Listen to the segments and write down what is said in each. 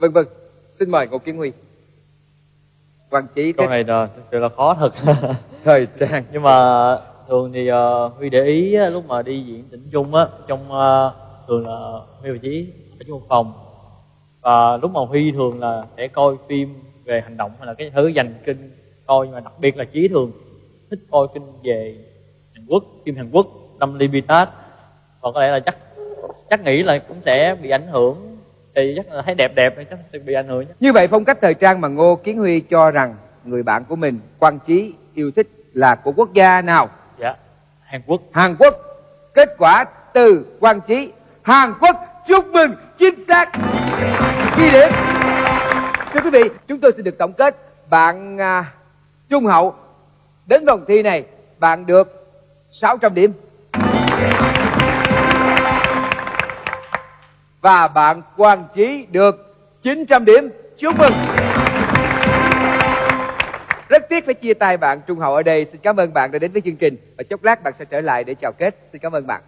vâng vâng. Xin mời ngô kiến huy. Quang Chí câu này là thực sự là khó thật. Thời trang. Nhưng mà thường thì uh, huy để ý á, lúc mà đi diễn tỉnh chung á trong uh, thường là huy và chí ở trong phòng. Và lúc mà huy thường là sẽ coi phim về hành động hay là cái thứ dành kinh coi nhưng mà đặc biệt là chí thường thích coi phim về hàn quốc phim hàn quốc năm limited còn có lẽ là chắc chắc nghĩ là cũng sẽ bị ảnh hưởng thì chắc là thấy đẹp đẹp chắc sẽ bị ảnh hưởng như vậy phong cách thời trang mà ngô kiến huy cho rằng người bạn của mình quang chí yêu thích là của quốc gia nào? Dạ hàn quốc. Hàn quốc. Kết quả từ quang chí hàn quốc. Chúc mừng chính xác. Ghi điểm. Thưa quý vị chúng tôi xin được tổng kết. Bạn à, trung hậu đến vòng thi này bạn được 600 điểm và bạn Quang Chí được 900 điểm. Chúc mừng. Rất tiếc phải chia tay bạn Trung Hậu ở đây. Xin cảm ơn bạn đã đến với chương trình và chốc lát bạn sẽ trở lại để chào kết. Xin cảm ơn bạn.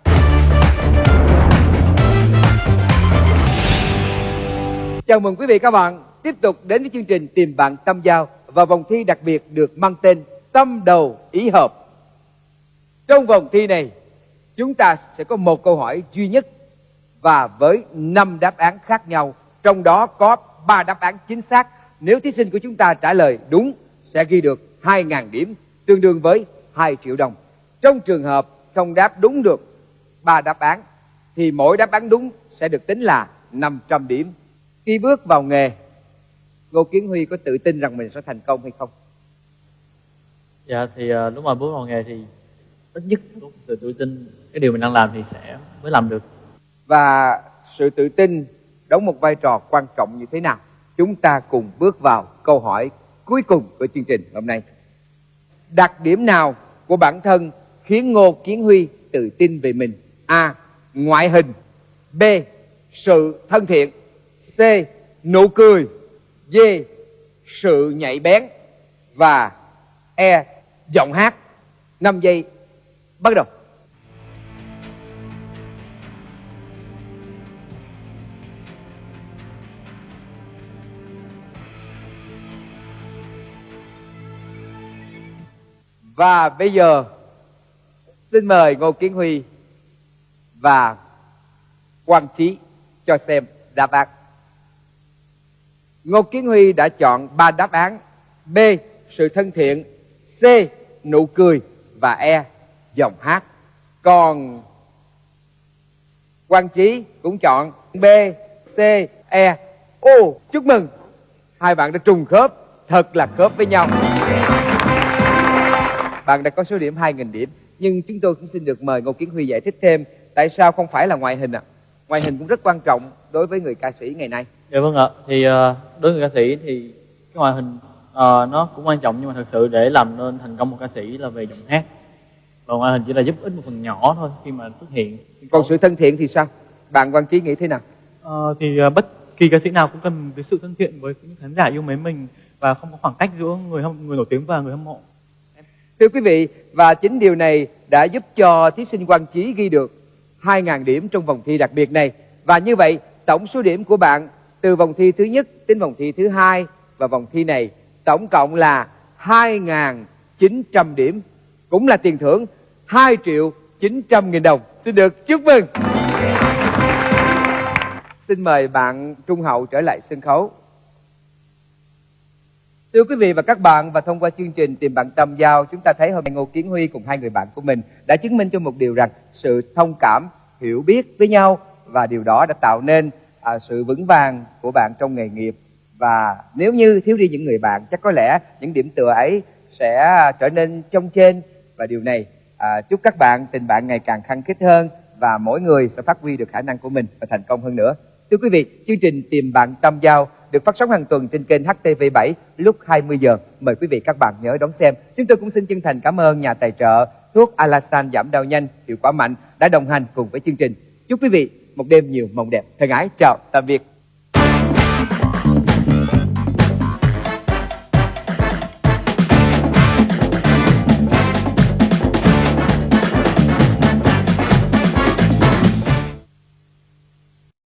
Chào mừng quý vị các bạn tiếp tục đến với chương trình Tìm bạn tâm giao và vòng thi đặc biệt được mang tên Tâm đầu ý hợp. Trong vòng thi này, chúng ta sẽ có một câu hỏi duy nhất và với năm đáp án khác nhau, trong đó có ba đáp án chính xác. Nếu thí sinh của chúng ta trả lời đúng sẽ ghi được 2.000 điểm, tương đương với 2 triệu đồng. Trong trường hợp không đáp đúng được ba đáp án thì mỗi đáp án đúng sẽ được tính là 500 điểm. Khi bước vào nghề, Ngô Kiến Huy có tự tin rằng mình sẽ thành công hay không? Dạ thì à, lúc mà bước vào nghề thì ít nhất từ tự tin cái điều mình đang làm thì sẽ mới làm được và sự tự tin đóng một vai trò quan trọng như thế nào? Chúng ta cùng bước vào câu hỏi cuối cùng của chương trình hôm nay. Đặc điểm nào của bản thân khiến ngô kiến huy tự tin về mình? A. Ngoại hình. B. Sự thân thiện. C. Nụ cười. D. Sự nhạy bén. Và e. Giọng hát. 5 giây bắt đầu. Và bây giờ xin mời Ngô Kiến Huy và Quang Trí cho xem đáp án. Ngô Kiến Huy đã chọn ba đáp án B. Sự thân thiện C. Nụ cười và E. Giọng hát Còn Quang Trí cũng chọn B, C, E Ô, chúc mừng Hai bạn đã trùng khớp Thật là khớp với nhau bạn đã có số điểm 2.000 điểm nhưng chúng tôi cũng xin được mời Ngô Kiến Huy giải thích thêm tại sao không phải là ngoại hình ạ. À? ngoại hình cũng rất quan trọng đối với người ca sĩ ngày nay. Dạ vâng ạ. Thì uh, đối với người ca sĩ thì cái ngoại hình uh, nó cũng quan trọng nhưng mà thật sự để làm nên thành công một ca sĩ là về giọng hát. Và ngoại hình chỉ là giúp ích một phần nhỏ thôi khi mà xuất hiện. Còn sự thân thiện thì sao? Bạn Quang Trí nghĩ thế nào? Uh, thì uh, bất kỳ ca sĩ nào cũng cần cái sự thân thiện với những khán giả yêu mến mình và không có khoảng cách giữa người hâm người nổi tiếng và người hâm mộ Thưa quý vị, và chính điều này đã giúp cho thí sinh Quang Chí ghi được 2.000 điểm trong vòng thi đặc biệt này. Và như vậy, tổng số điểm của bạn từ vòng thi thứ nhất đến vòng thi thứ hai và vòng thi này tổng cộng là 2.900 điểm. Cũng là tiền thưởng 2 triệu 900 nghìn đồng. Xin được chúc mừng. Xin mời bạn Trung Hậu trở lại sân khấu. Thưa quý vị và các bạn, và thông qua chương trình Tìm bạn tâm giao, chúng ta thấy hôm nay Ngô Kiến Huy cùng hai người bạn của mình đã chứng minh cho một điều rằng sự thông cảm, hiểu biết với nhau và điều đó đã tạo nên à, sự vững vàng của bạn trong nghề nghiệp. Và nếu như thiếu đi những người bạn, chắc có lẽ những điểm tựa ấy sẽ à, trở nên trong trên và điều này à, chúc các bạn tình bạn ngày càng khăng khít hơn và mỗi người sẽ phát huy được khả năng của mình và thành công hơn nữa. Thưa quý vị, chương trình Tìm bạn tâm giao được phát sóng hàng tuần trên kênh HTV7 lúc 20 giờ. Mời quý vị các bạn nhớ đón xem. Chúng tôi cũng xin chân thành cảm ơn nhà tài trợ thuốc Alastan giảm đau nhanh, hiệu quả mạnh đã đồng hành cùng với chương trình. Chúc quý vị một đêm nhiều mộng đẹp. Thân ái chào, tạm biệt.